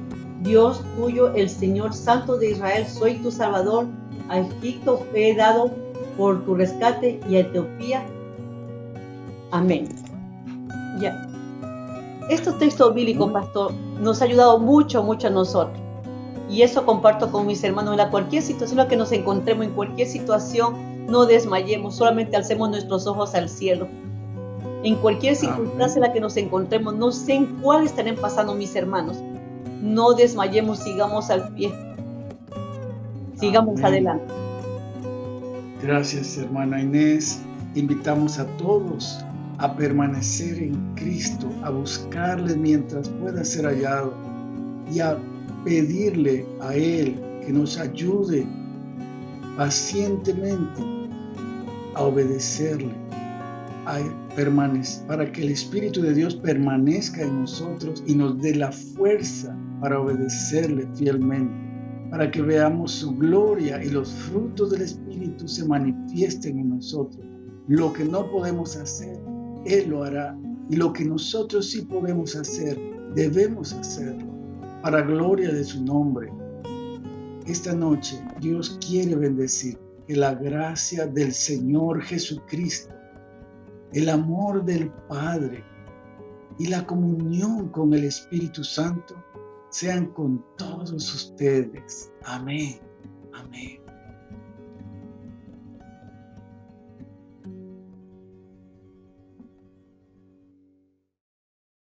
Dios tuyo, el Señor Santo de Israel, soy tu Salvador, a Egipto he dado por tu rescate y a Etiopía. Amén. Ya. Este texto bíblico, pastor, nos ha ayudado mucho, mucho a nosotros. Y eso comparto con mis hermanos. En la cualquier situación en la que nos encontremos, en cualquier situación, no desmayemos, solamente alcemos nuestros ojos al cielo. En cualquier circunstancia en la que nos encontremos, no sé en cuál estarán pasando mis hermanos. No desmayemos, sigamos al pie. Sigamos adelante. Gracias, hermana Inés. Invitamos a todos a permanecer en Cristo, a buscarle mientras pueda ser hallado y a pedirle a Él que nos ayude pacientemente a obedecerle, a permanecer, para que el Espíritu de Dios permanezca en nosotros y nos dé la fuerza para obedecerle fielmente para que veamos su gloria y los frutos del Espíritu se manifiesten en nosotros. Lo que no podemos hacer, Él lo hará. Y lo que nosotros sí podemos hacer, debemos hacerlo para gloria de su nombre. Esta noche Dios quiere bendecir que la gracia del Señor Jesucristo, el amor del Padre y la comunión con el Espíritu Santo sean con todos ustedes. Amén. Amén.